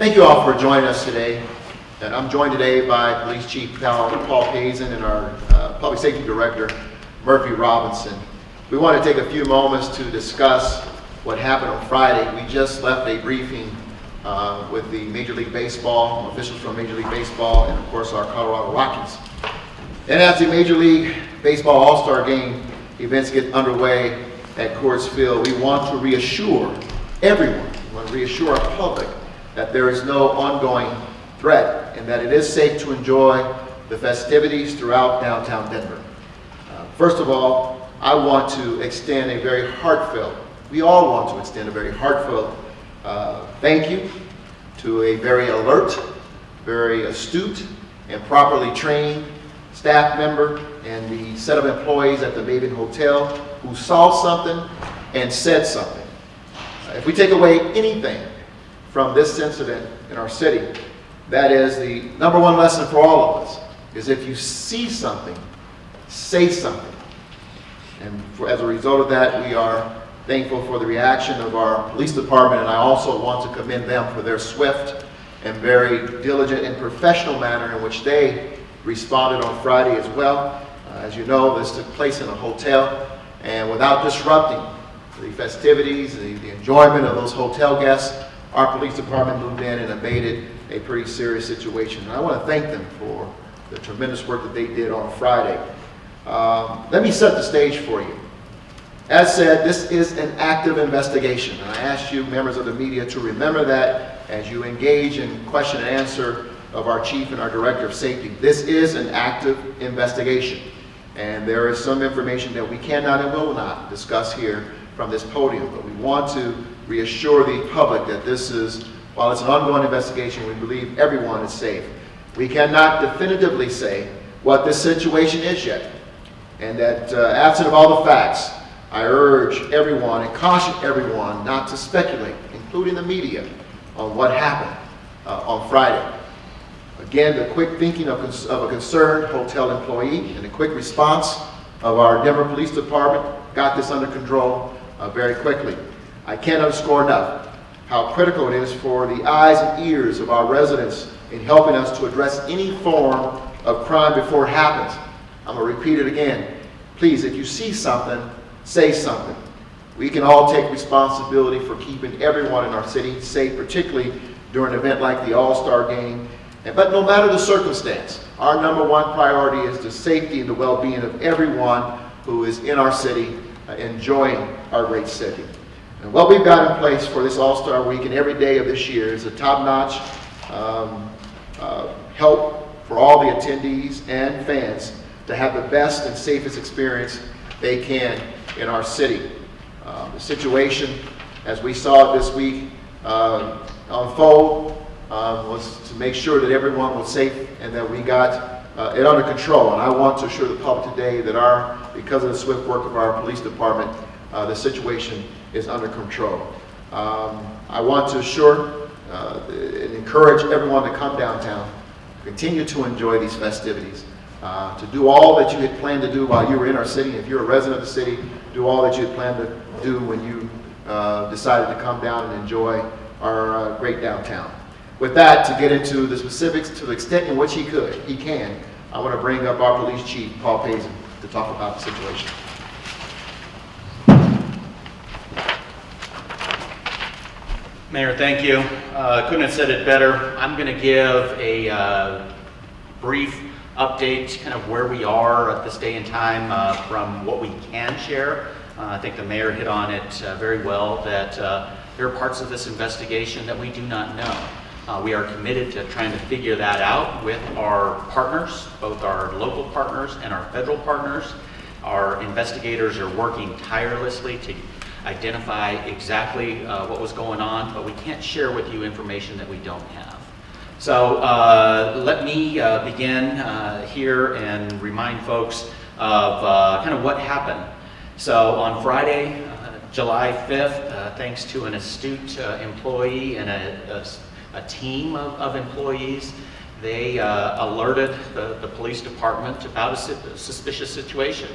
Thank you all for joining us today. And I'm joined today by Police Chief Paul Paul Pazen and our uh, Public Safety Director, Murphy Robinson. We want to take a few moments to discuss what happened on Friday. We just left a briefing uh, with the Major League Baseball, officials from Major League Baseball, and of course our Colorado Rockies. And as the Major League Baseball All-Star Game events get underway at Coors Field, we want to reassure everyone, we want to reassure our public that there is no ongoing threat and that it is safe to enjoy the festivities throughout downtown Denver. Uh, First of all, I want to extend a very heartfelt, we all want to extend a very heartfelt uh, thank you to a very alert, very astute, and properly trained staff member and the set of employees at the Maven Hotel who saw something and said something. Uh, If we take away anything from this incident in our city, that is the number one lesson for all of us, is if you see something, say something. And for, as a result of that, we are thankful for the reaction of our police department, and I also want to commend them for their swift and very diligent and professional manner in which they responded on Friday as well. Uh, as you know, this took place in a hotel, and without disrupting the festivities, the, the enjoyment of those hotel guests, our police department moved in and abated a pretty serious situation. And I want to thank them for the tremendous work that they did on Friday. Um, let me set the stage for you. As said, this is an active investigation, and I ask you, members of the media, to remember that as you engage in question and answer of our chief and our director of safety. This is an active investigation, and there is some information that we cannot and will not discuss here from this podium, but we want to reassure the public that this is, while it's an ongoing investigation, we believe everyone is safe. We cannot definitively say what this situation is yet, and that uh, absent of all the facts, I urge everyone and caution everyone not to speculate, including the media, on what happened uh, on Friday. Again, the quick thinking of, of a concerned hotel employee and the quick response of our Denver Police Department got this under control uh, very quickly. I can't underscore enough how critical it is for the eyes and ears of our residents in helping us to address any form of crime before it happens. I'm going to repeat it again. Please, if you see something, say something. We can all take responsibility for keeping everyone in our city safe, particularly during an event like the All-Star Game. But no matter the circumstance, our number one priority is the safety and the well-being of everyone who is in our city, uh, enjoying our great city. And what we've got in place for this All-Star Week and every day of this year is a top-notch um, uh, help for all the attendees and fans to have the best and safest experience they can in our city. Um, The situation, as we saw it this week um, unfold, um, was to make sure that everyone was safe and that we got uh, it under control. And I want to assure the public today that our, because of the swift work of our police department, uh, the situation is under control. Um, I want to assure uh, and encourage everyone to come downtown, continue to enjoy these festivities, uh, to do all that you had planned to do while you were in our city. If you're a resident of the city, do all that you had planned to do when you uh, decided to come down and enjoy our uh, great downtown. With that, to get into the specifics to the extent in which he could, he can, I want to bring up our police chief, Paul Pazen, to talk about the situation. Mayor, thank you. Uh, Couldn't have said it better. I'm going to give a uh, brief update, kind of where we are at this day and time uh, from what we can share. Uh, I think the mayor hit on it uh, very well, that uh, there are parts of this investigation that we do not know. We are committed to trying to figure that out with our partners, both our local partners and our federal partners. Our investigators are working tirelessly to identify exactly uh, what was going on, but we can't share with you information that we don't have. So uh, let me uh, begin uh, here and remind folks of uh, kind of what happened. So on Friday, uh, July 5th, uh, thanks to an astute employee and a, a- a team of, of employees, they alerted the, the police department about a suspicious situation.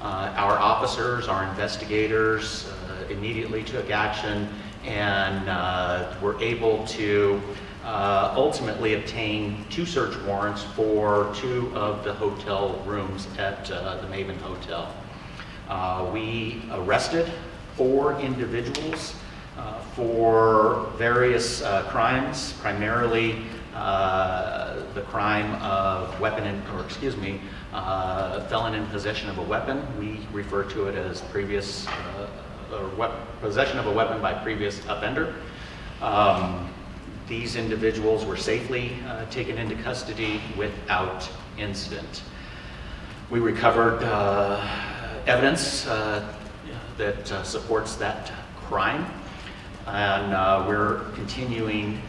Uh, Our officers, our investigators uh, immediately took action and uh, were able to uh, ultimately obtain two search warrants for two of the hotel rooms at uh, the Maven Hotel. Uh, We arrested four individuals for various crimes, primarily the crime of weapon, or excuse me, uh, felon in possession of a weapon. We refer to it as previous, uh, possession of a weapon by previous offender. Um, These individuals were safely uh, taken into custody without incident. We recovered uh, evidence uh, that uh, supports that crime, and we're continuing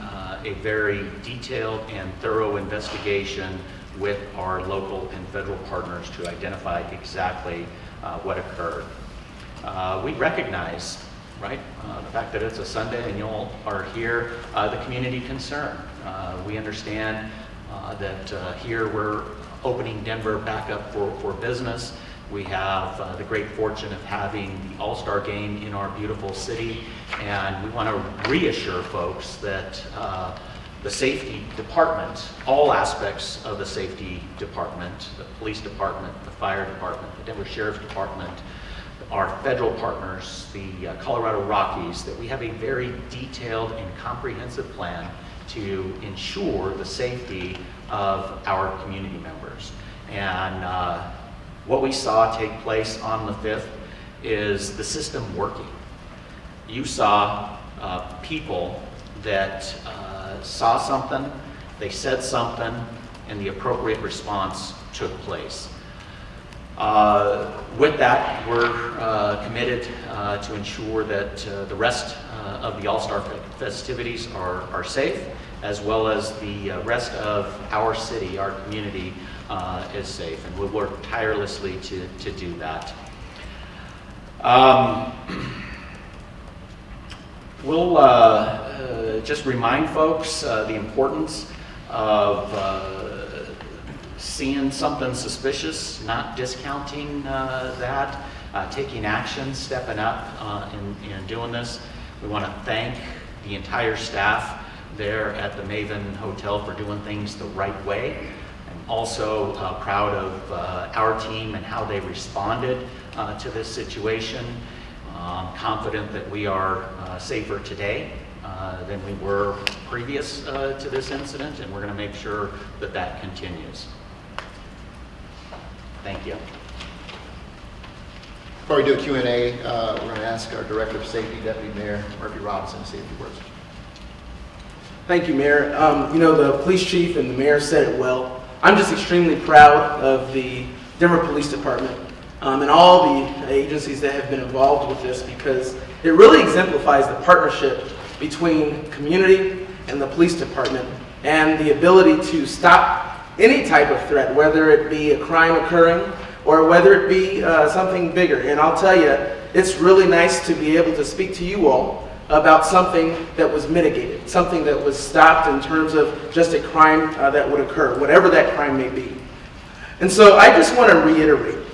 a very detailed and thorough investigation with our local and federal partners to identify exactly uh, what occurred. Uh, We recognize, right, uh, the fact that it's a Sunday and you all are here, uh, the community concern. Uh, We understand uh, that here we're opening Denver back up for, for business. We have uh, the great fortune of having the All-Star Game in our beautiful city, and we want to reassure folks that uh, the safety department, all aspects of the safety department, the police department, the fire department, the Denver Sheriff's Department, our federal partners, the uh, Colorado Rockies, that we have a very detailed and comprehensive plan to ensure the safety of our community members. And uh, what we saw take place on the 5th is the system working. You saw uh, people that saw something, they said something, and the appropriate response took place. Uh, With that, we're uh, committed uh, to ensure that uh, the rest uh, of the All-Star festivities are are safe, as well as the rest of our city, our community is safe, and we'll work tirelessly to to do that. Um, We'll uh, just remind folks uh, the importance of uh, seeing something suspicious, not discounting uh, that, taking action, stepping up in in doing this. We want to thank the entire staff there at the Maven Hotel for doing things the right way. I'm also uh, proud of uh, our team and how they responded uh, to this situation. Um, Confident that we are safer today uh, than we were previous uh, to this incident, and we're going to make sure that that continues. Thank you. Before we do a Q&A, uh, we're going to ask our Director of Safety, Deputy Mayor Murphy Robinson, to say a few words. Thank you, Mayor. Um, you know, the police chief and the mayor said it well. I'm just extremely proud of the Denver Police Department um, and all the agencies that have been involved with this because it really exemplifies the partnership between community and the police department and the ability to stop any type of threat, whether it be a crime occurring or whether it be uh, something bigger. And I'll tell you, it's really nice to be able to speak to you all about something that was mitigated, something that was stopped in terms of just a crime uh, that would occur, whatever that crime may be. And so I just want to reiterate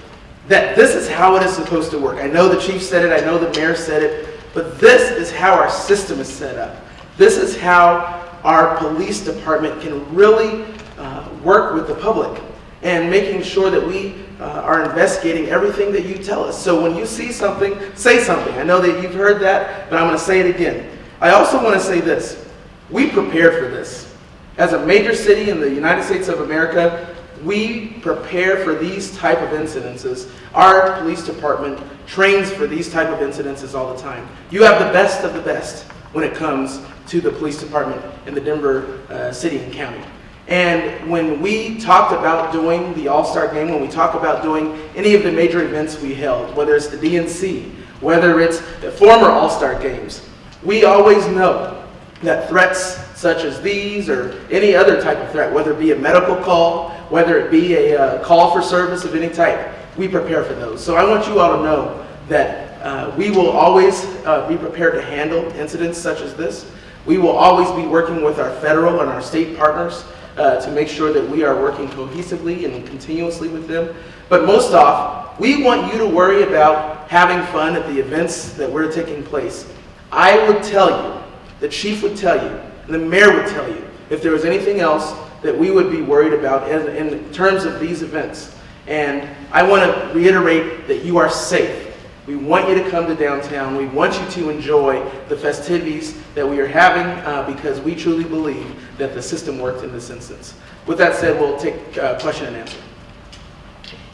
that this is how it is supposed to work. I know the chief said it, I know the mayor said it, but this is how our system is set up. This is how our police department can really uh, work with the public and making sure that we uh, are investigating everything that you tell us. So when you see something, say something. I know that you've heard that, but I'm going to say it again. I also want to say this. We prepared for this. As a major city in the United States of America, we prepare for these type of incidences. Our police department trains for these type of incidences all the time. You have the best of the best when it comes to the police department in the Denver uh, city and county. And when we talked about doing the All-Star Game, when we talk about doing any of the major events we held, whether it's the DNC, whether it's the former All-Star Games, we always know that threats such as these or any other type of threat, whether it be a medical call, whether it be a uh, call for service of any type, we prepare for those. So I want you all to know that uh, we will always uh, be prepared to handle incidents such as this. We will always be working with our federal and our state partners uh, to make sure that we are working cohesively and continuously with them. But most off, we want you to worry about having fun at the events that we're taking place. I would tell you, the chief would tell you, and the mayor would tell you, if there was anything else that we would be worried about in, in terms of these events. And I want to reiterate that you are safe. We want you to come to downtown. We want you to enjoy the festivities that we are having uh, because we truly believe that the system worked in this instance. With that said, we'll take uh, question and answer.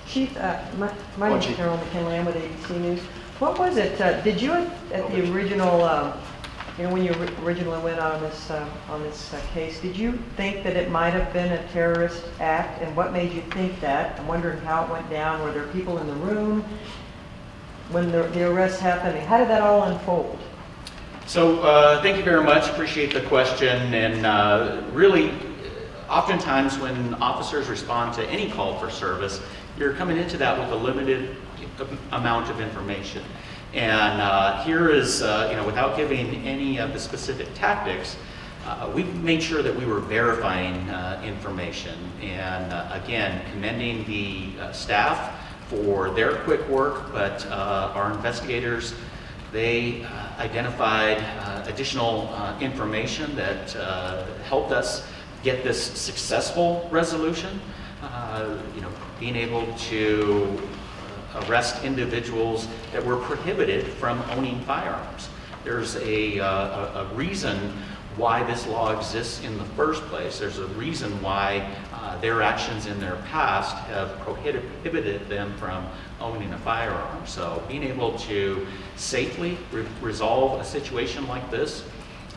Chief, uh, my my name is Carol McKinley, I'm with ABC News. What was it, uh, did you, at at the original, um, you know, when you originally went on this, uh, on this uh, case, did you think that it might have been a terrorist act? And what made you think that? I'm wondering how it went down. Were there people in the room when the the arrest happened? How did that all unfold? So, uh, thank you very much, appreciate the question, and uh, really, oftentimes when officers respond to any call for service, you're coming into that with a limited amount of information. And uh, here is, uh, you know, without giving any of the specific tactics, uh, we made sure that we were verifying uh, information. And uh, again, commending the uh, staff for their quick work, but our investigators they identified additional information that helped us get this successful resolution. You know, being able to arrest individuals that were prohibited from owning firearms. There's a, uh, a reason why this law exists in the first place. There's a reason why uh, their actions in their past have prohibited them from owning a firearm. So being able to safely re- resolve a situation like this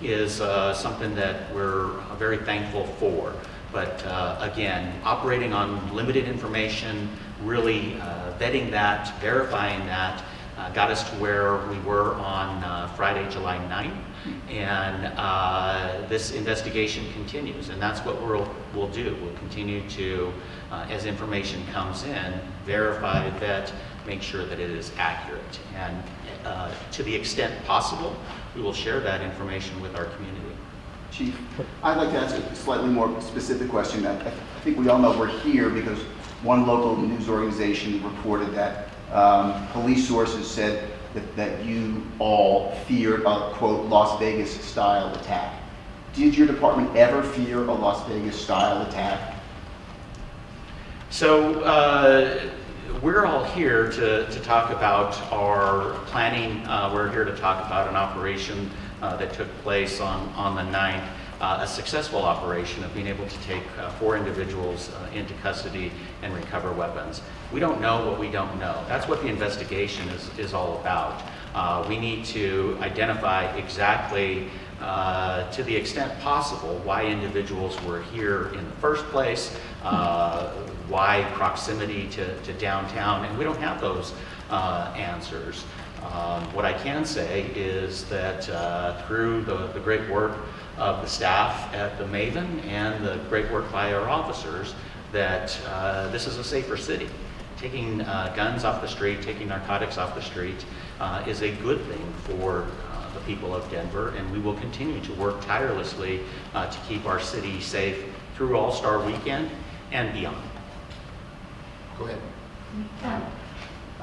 is uh, something that we're very thankful for. But uh, again, operating on limited information, really uh, vetting that, verifying that, uh, got us to where we were on uh, Friday, July 9th. And uh, this investigation continues, and that's what we'll, we'll do. We'll continue to, as information comes in, verify that, make sure that it is accurate. And uh, to the extent possible, we will share that information with our community. Chief, I'd like to ask a slightly more specific question. I I think we all know we're here because one local news organization reported that um, police sources said that- that you all feared a, quote, Las Vegas-style attack. Did your department ever fear a Las Vegas-style attack? So uh, we're all here to, to talk about our planning. Uh, We're here to talk about an operation uh, that took place on, on the 9th, uh, a successful operation of being able to take uh, four individuals uh, into custody and recover weapons. We don't know what we don't know. That's what the investigation is, is all about. Uh, We need to identify exactly uh, to the extent possible, why individuals were here in the first place, uh, why proximity to, to downtown, and we don't have those answers. Um, What I can say is that through the, the great work of the staff at the Maven and the great work by our officers, that uh, this is a safer city. Taking uh, guns off the street, taking narcotics off the street uh, is a good thing for uh, the people of Denver, and we will continue to work tirelessly uh, to keep our city safe through All-Star Weekend and beyond. Go ahead. Um,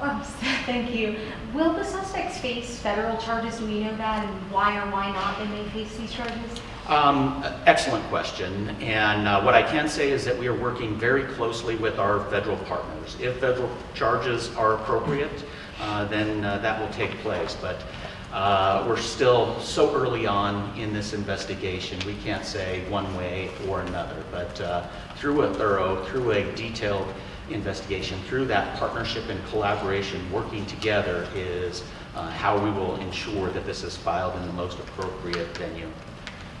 oh, Thank you. Will the suspects face federal charges? Do we know that, and why or why not they may face these charges? Um, Excellent question, and uh, what I can say is that we are working very closely with our federal partners. If federal charges are appropriate, uh, then uh, that will take place, but uh, we're still so early on in this investigation, we can't say one way or another, but uh, through a thorough, through a detailed investigation, through that partnership and collaboration, working together is uh, how we will ensure that this is filed in the most appropriate venue.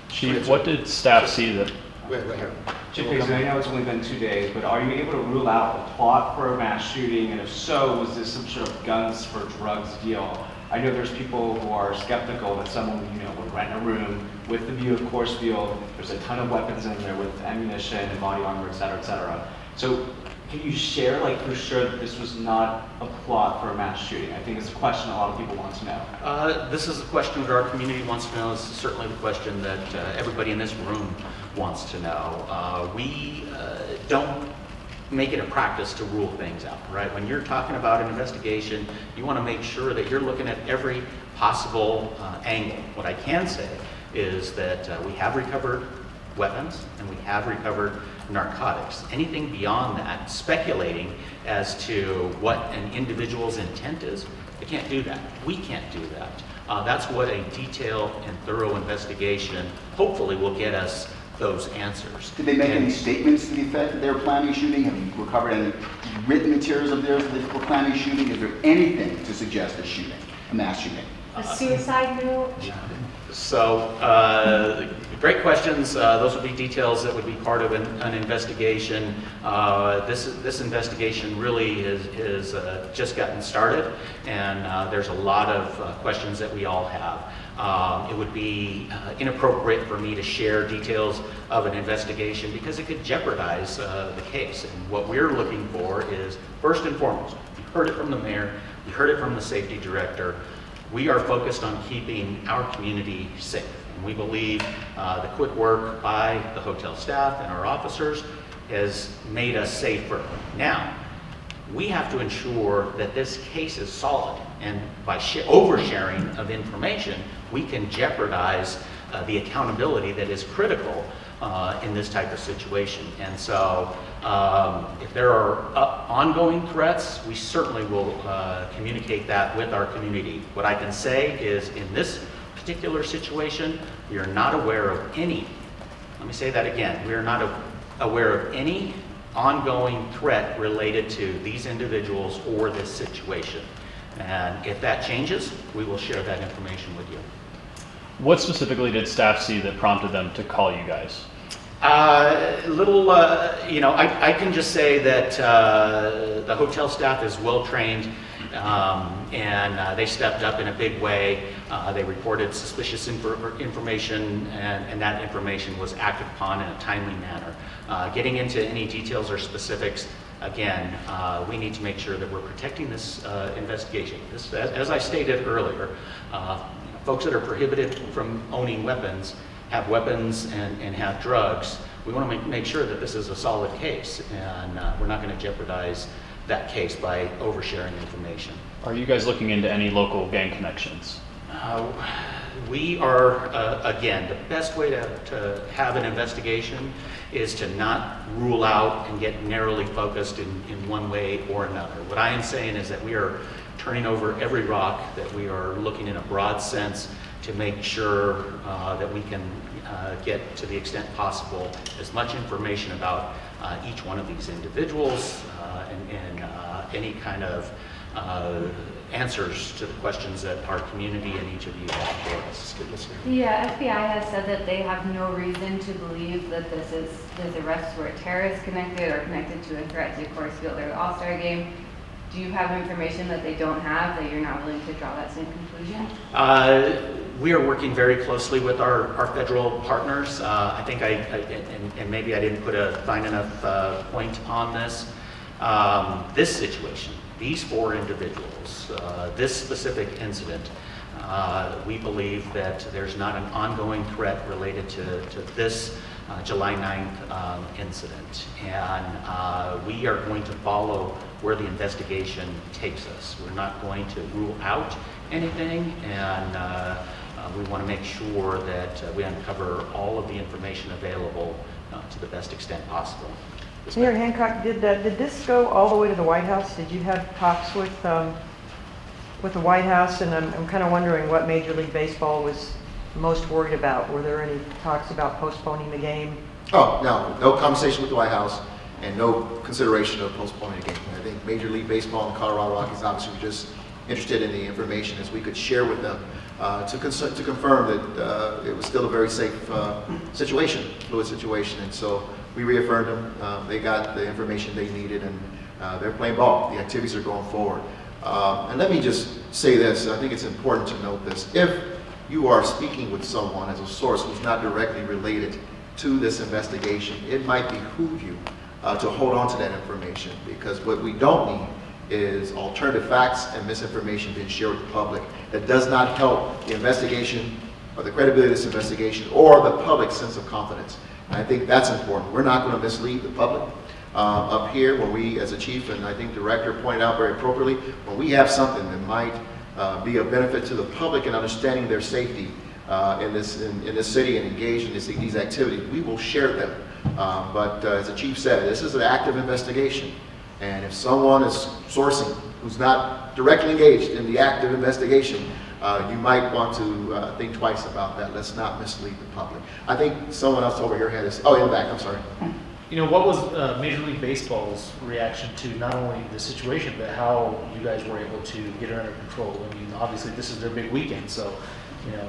Chief, what did staff see that, Wait, right here. Chief Pazen, I know it's only been two days, but are you able to rule out a plot for a mass shooting? And if so, was this some sort of guns for drugs deal? I know there's people who are skeptical that someone, you know, would rent a room with the view of Coors Field. There's a ton of weapons in there with ammunition and body armor, et cetera, et cetera. So can you share, like, for sure that this was not a plot for a mass shooting? I think it's a question a lot of people want to know. Uh, This is a question that our community wants to know. Is certainly the question that uh, everybody in this room wants to know. Uh, We uh, don't make it a practice to rule things out, right? When you're talking about an investigation, you want to make sure that you're looking at every possible uh, angle. What I can say is that uh, we have recovered weapons and we have recovered narcotics. Anything beyond that, speculating as to what an individual's intent is, they can't do that. We can't do that. Uh, that's what a detailed and thorough investigation hopefully will get us those answers. Did they make And- any statements to the effect that they were planning a shooting? Have you recovered any written materials of theirs that they were planning a shooting? Is there anything to suggest a shooting, a mass shooting? A suicide note? So, uh, great questions. Uh, Those would be details that would be part of an an investigation. Uh, This this investigation really is is, uh, just gotten started, and uh, there's a lot of uh, questions that we all have. Um, It would be uh, inappropriate for me to share details of an investigation because it could jeopardize uh, the case. And what we're looking for is, first and foremost, you heard it from the mayor, you heard it from the safety director, we are focused on keeping our community safe. And we believe uh, the quick work by the hotel staff and our officers has made us safer. Now, we have to ensure that this case is solid. And by sh- oversharing of information, we can jeopardize uh, the accountability that is critical uh, in this type of situation. And so, um, if there are uh, ongoing threats, we certainly will uh, communicate that with our community. What I can say is, in this particular situation, we are not aware of any, let me say that again, we are not aware of any ongoing threat related to these individuals or this situation. And if that changes, we will share that information with you. What specifically did staff see that prompted them to call you guys? Uh, little, uh, you know, I, I can just say that uh, the hotel staff is well trained, um, and uh, they stepped up in a big way. Uh, they reported suspicious infor- information, and, and that information was acted upon in a timely manner. Getting into any details or specifics, again, uh, we need to make sure that we're protecting this uh, investigation. This, as, as I stated earlier, uh, folks that are prohibited from owning weapons have weapons and, and have drugs, we want to make, make sure that this is a solid case, and uh, we're not going to jeopardize that case by oversharing information. Are you guys looking into any local gang connections? Uh, We are, uh, again, the best way to, to have an investigation is to not rule out and get narrowly focused in, in one way or another. What I am saying is that we are turning over every rock, that we are looking in a broad sense to make sure uh, that we can uh, get to the extent possible as much information about uh, each one of these individuals uh, and, and uh, any kind of uh, answers to the questions that our community and each of you have for us. Yeah, FBI has said that they have no reason to believe that this is, these arrests were terrorist connected or connected to a threat to Coors Field or the All-Star Game. Do you have information that they don't have, that you're not willing to draw that same conclusion? We are working very closely with our, our federal partners. Uh, I think I, I- and, and maybe I didn't put a fine enough uh, point on this. Um, This situation, these four individuals, uh, this specific incident, uh, we believe that there's not an ongoing threat related to, to this uh, July 9th um, incident. And uh, we are going to follow where the investigation takes us. We're not going to rule out anything, and uh, we want to make sure that uh, we uncover all of the information available uh, to the best extent possible. Mayor Hancock, did, uh, did this go all the way to the White House? Did you have talks with, um, with the White House? And I'm, I'm kind of wondering what Major League Baseball was most worried about. Were there any talks about postponing the game? Oh, no, no conversation with the White House and no consideration of postponing the game. I think Major League Baseball and the Colorado Rockies obviously were just interested in the information as we could share with them uh, to to confirm that uh, it was still a very safe uh, situation, fluid situation. And so we reaffirmed them. Uh, They got the information they needed and uh, they're playing ball. The activities are going forward. Uh, And let me just say this, I think it's important to note this. If you are speaking with someone as a source who's not directly related to this investigation, it might behoove you uh, to hold on to that information because what we don't need is alternative facts and misinformation being shared with the public that does not help the investigation or the credibility of this investigation or the public's sense of confidence. And I think that's important. We're not going to mislead the public. Um, up here, when we, as a chief and I think director pointed out very appropriately, when we have something that might uh, be of benefit to the public in understanding their safety, uh, in this, in, in this city and engaged in this, these activities, we will share them. Um, But uh, as the chief said, this is an active investigation. And if someone is sourcing who's not directly engaged in the active investigation, uh, you might want to uh, think twice about that. Let's not mislead the public. I think someone else over here had this, oh, in the back, I'm sorry. You know, what was uh, Major League Baseball's reaction to not only the situation, but how you guys were able to get it under control? I mean, obviously, this is their big weekend, so, you know.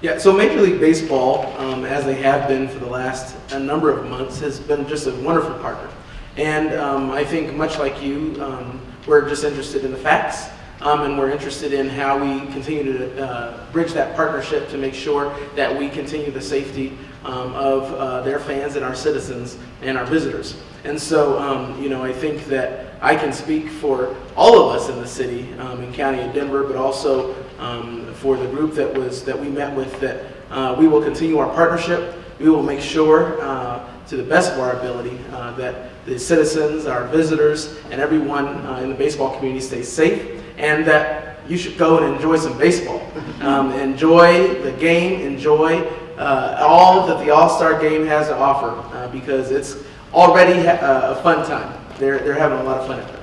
Yeah, so Major League Baseball, um, as they have been for the last a number of months, has been just a wonderful partner. And um, I think, much like you, um, we're just interested in the facts, um, and we're interested in how we continue to uh, bridge that partnership to make sure that we continue the safety um, of uh, their fans and our citizens and our visitors. And so, um, you know, I think that I can speak for all of us in the city um, and county of Denver, but also for the group that was that we met with that uh, we will continue our partnership. We will make sure, uh, to the best of our ability, uh, that the citizens, our visitors, and everyone uh, in the baseball community stays safe, and that you should go and enjoy some baseball. Um, enjoy the game. Enjoy uh, all that the All-Star Game has to offer, uh, because it's already ha- a fun time. They're they're having a lot of fun at it.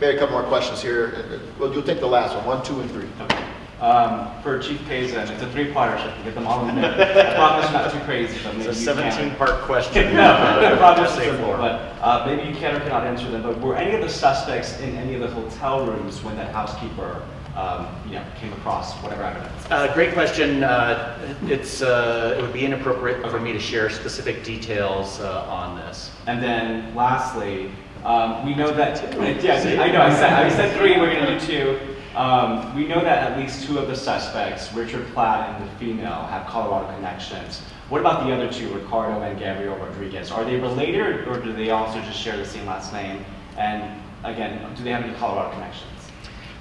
We had a couple more questions here. Well, you'll take the last one, one, two, and three. Okay. Um, for Chief Pazen, it's a three-parter, so I can get them all in minute. I promise not too crazy, but maybe It's a 17-part question. No, I promise simple, but uh, maybe you can or cannot answer them. But were any of the suspects in any of the hotel rooms when that housekeeper, um, you know, came across whatever evidence? Uh, Great question. Uh, It's, uh, it would be inappropriate for me to share specific details uh, on this. And then lastly, um, we know that, yeah, I know, I said, I said three, we're gonna do two. Um, we know that at least two of the suspects, Richard Platt and the female, have Colorado connections. What about the other two, Ricardo and Gabriel Rodriguez? Are they related or do they also just share the same last name? And again, do they have any Colorado connections?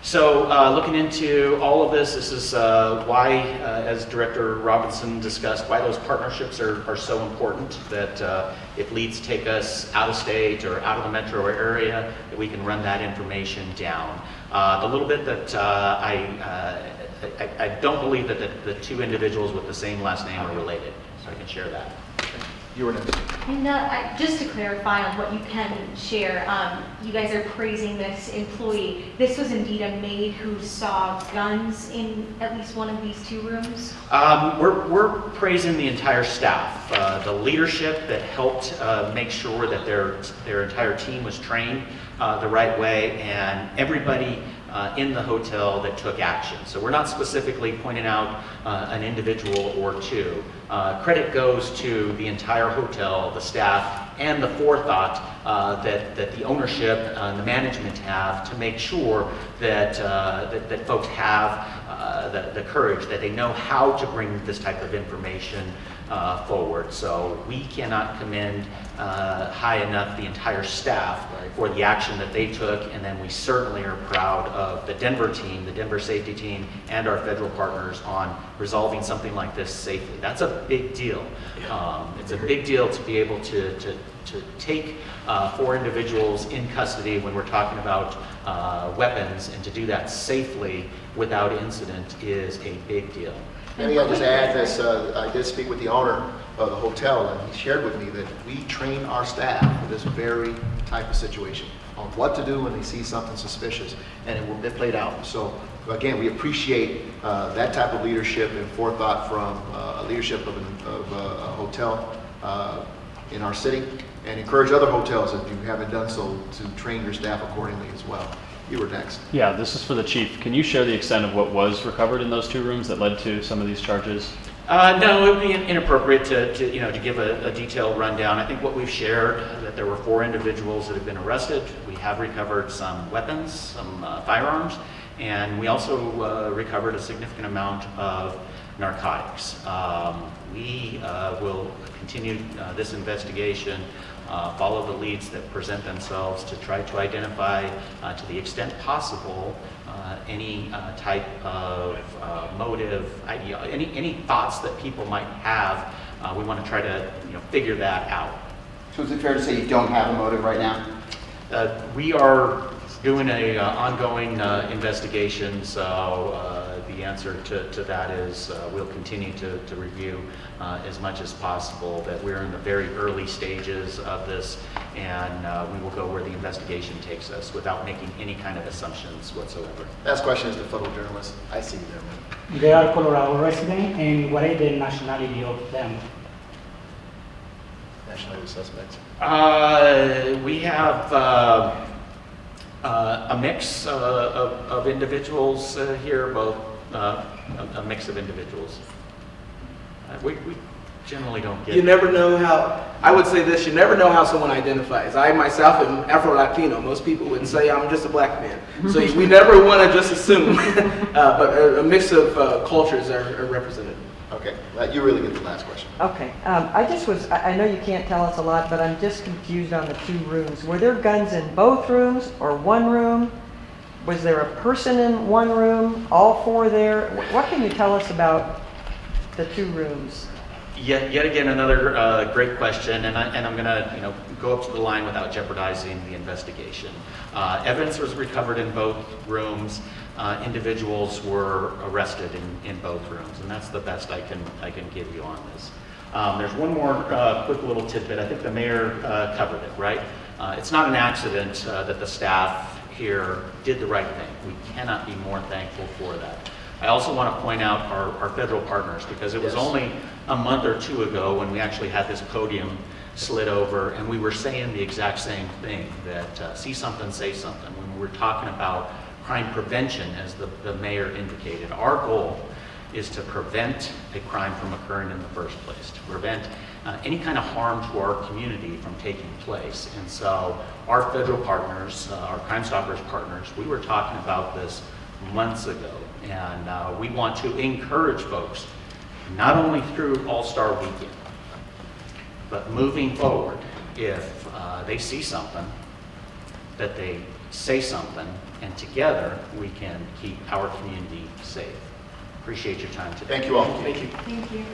So, uh, looking into all of this, this is uh, why, uh, as Director Robinson discussed, why those partnerships are, are so important, that uh, if leads take us out of state or out of the metro area, that we can run that information down. Uh, The little bit that uh, I, uh, I, I don't believe that the, the two individuals with the same last name are related, so I can share that. You were next. And uh, I- just to clarify on what you can share, um, you guys are praising this employee. This was indeed a maid who saw guns in at least one of these two rooms? Um, we're, we're praising the entire staff, uh, the leadership that helped uh, make sure that their, their entire team was trained uh, the right way, and everybody uh, in the hotel that took action. So we're not specifically pointing out uh, an individual or two. Uh, credit goes to the entire hotel, the staff, and the forethought uh, that, that the ownership and the management have to make sure that, uh, that, that folks have uh, the, the courage, that they know how to bring this type of information uh, forward. So we cannot commend uh, high enough the entire staff for the action that they took, and then we certainly are proud of the Denver team, the Denver safety team, and our federal partners on resolving something like this safely. That's a big deal. Um, It's a big deal to be able to, to, to take uh, four individuals in custody when we're talking about uh, weapons, and to do that safely without incident is a big deal. Maybe I'll just add this, uh, I did speak with the owner of the hotel, and he shared with me that we train our staff for this very type of situation, on what to do when they see something suspicious, and it will, it played out. So, again, we appreciate uh, that type of leadership and forethought from uh, leadership of, an- of a hotel uh, in our city, and encourage other hotels, if you haven't done so, to train your staff accordingly as well. You were next. Yeah, this is for the chief. Can you share the extent of what was recovered in those two rooms that led to some of these charges? Uh, no, it would be inappropriate to, to, you know, to give a, a detailed rundown. I think what we've shared, that there were four individuals that have been arrested. We have recovered some weapons, some uh, firearms, and we also uh, recovered a significant amount of narcotics. Um, we uh, will continue uh, this investigation, uh, follow the leads that present themselves to try to identify, uh, to the extent possible, uh, any uh, type of uh, motive, idea, any, any thoughts that people might have. Uh, we want to try to you know, figure that out. So is it fair to say you don't have a motive right now? Uh, we are doing a uh, ongoing uh, investigation, so uh, answer to, to that is uh, we'll continue to, to review uh, as much as possible, that we're in the very early stages of this, and uh, we will go where the investigation takes us without making any kind of assumptions whatsoever. Last question is the photo journalist. I see you there. They are Colorado resident, and what is the nationality of them? Nationality suspects. Uh, we have uh, uh, a mix uh, of, of individuals uh, here, both uh, a, a mix of individuals. Uh, we, we generally don't get. You never know how, I would say this, you never know how someone identifies. I myself am Afro-Latino. Most people would say I'm just a black man. So we never want to just assume. Uh, But a a mix of uh, cultures are are represented. Okay, you really get the last question. Okay, um, I just was, I, I know you can't tell us a lot, but I'm just confused on the two rooms. Were there guns in both rooms or one room? Was there a person in one room, all four there? What can you tell us about the two rooms? Yet, yet again, another uh, great question, and, I, and I'm going to, you know, go up to the line without jeopardizing the investigation. Uh, evidence was recovered in both rooms. Uh, individuals were arrested in, in both rooms, and that's the best I can, I can give you on this. Um, there's one more uh, quick little tidbit. I think the mayor uh, covered it, right? Uh, it's not an accident that the staff here did the right thing. We cannot be more thankful for that. I also want to point out our, our federal partners because it was Yes. only a month or two ago when we actually had this podium slid over and we were saying the exact same thing that uh, see something, say something. When we were talking about crime prevention, as the, the mayor indicated, our goal is to prevent a crime from occurring in the first place, to prevent uh, any kind of harm to our community from taking place. And so our federal partners, uh, our Crime Stoppers partners, we were talking about this months ago. And uh, we want to encourage folks, not only through All-Star Weekend, but moving forward, if uh, they see something, that they say something, and together we can keep our community safe. Appreciate your time today. Thank you all. Thank you. Thank you.